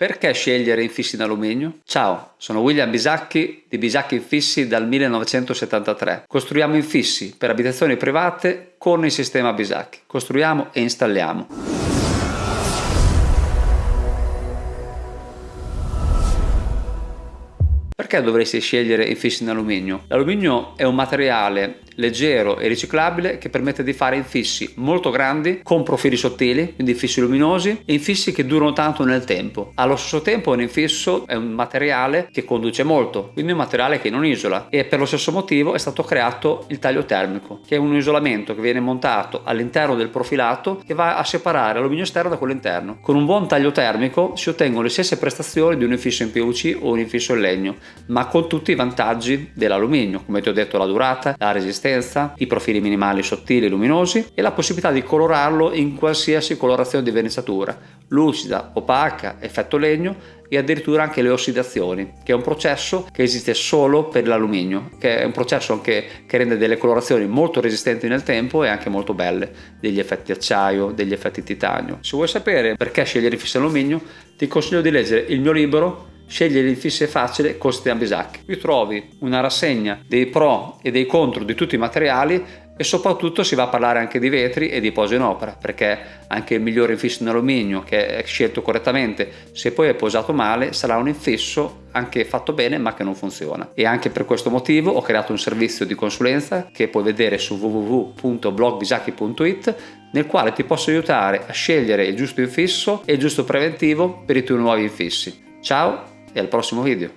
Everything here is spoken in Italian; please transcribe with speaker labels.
Speaker 1: Perché scegliere infissi in alluminio? Ciao, sono William Bisacchi di Bisacchi Infissi dal 1973. Costruiamo infissi per abitazioni private con il sistema Bisacchi. Costruiamo e installiamo. Perché dovresti scegliere infissi in alluminio? L'alluminio è un materiale leggero e riciclabile che permette di fare infissi molto grandi con profili sottili, quindi infissi luminosi e infissi che durano tanto nel tempo. Allo stesso tempo un infisso è un materiale che conduce molto, quindi un materiale che non isola e per lo stesso motivo è stato creato il taglio termico, che è un isolamento che viene montato all'interno del profilato che va a separare l'alluminio esterno da quello interno. Con un buon taglio termico si ottengono le stesse prestazioni di un infisso in PVC o un infisso in legno, ma con tutti i vantaggi dell'alluminio, come ti ho detto la durata, la resistenza, i profili minimali sottili e luminosi e la possibilità di colorarlo in qualsiasi colorazione di verniciatura, lucida, opaca, effetto legno e addirittura anche le ossidazioni, che è un processo che esiste solo per l'alluminio, che è un processo anche che rende delle colorazioni molto resistenti nel tempo e anche molto belle, degli effetti acciaio, degli effetti titanio. Se vuoi sapere perché scegliere il fisso alluminio, ti consiglio di leggere il mio libro Scegli l'infisse facile costi a bisacchi. Qui trovi una rassegna dei pro e dei contro di tutti i materiali e soprattutto si va a parlare anche di vetri e di posa in opera perché anche il migliore infisso in alluminio che è scelto correttamente se poi è posato male sarà un infisso anche fatto bene ma che non funziona e anche per questo motivo ho creato un servizio di consulenza che puoi vedere su www.blogbisacchi.it nel quale ti posso aiutare a scegliere il giusto infisso e il giusto preventivo per i tuoi nuovi infissi. Ciao e al prossimo video.